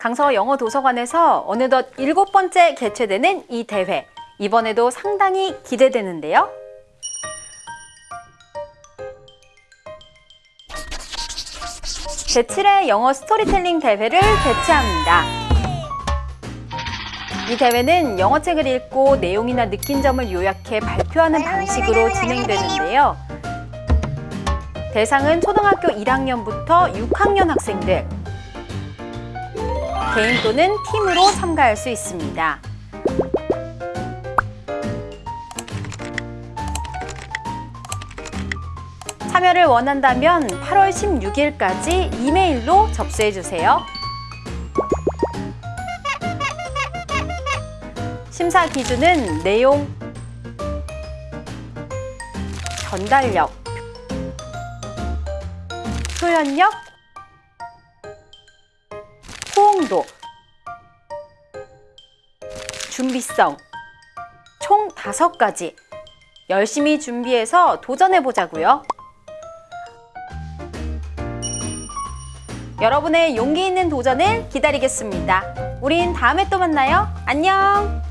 강서 영어 도서관에서 어느덧 일곱 번째 개최되는 이 대회. 이번에도 상당히 기대되는데요. 제7회 영어 스토리텔링 대회를 개최합니다. 이 대회는 영어책을 읽고 내용이나 느낀 점을 요약해 발표하는 방식으로 진행되는데요. 대상은 초등학교 1학년부터 6학년 학생들, 개인 또는 팀으로 참가할 수 있습니다. 참여를 원한다면 8월 16일까지 이메일로 접수해 주세요. 심사 기준은 내용, 전달력, 표현력, 준비성, 총 다섯 가지 열심히 준비해서 도전해 보자고요. 여러분의 용기 있는 도전을 기다리겠습니다. 우린 다음에 또 만나요. 안녕!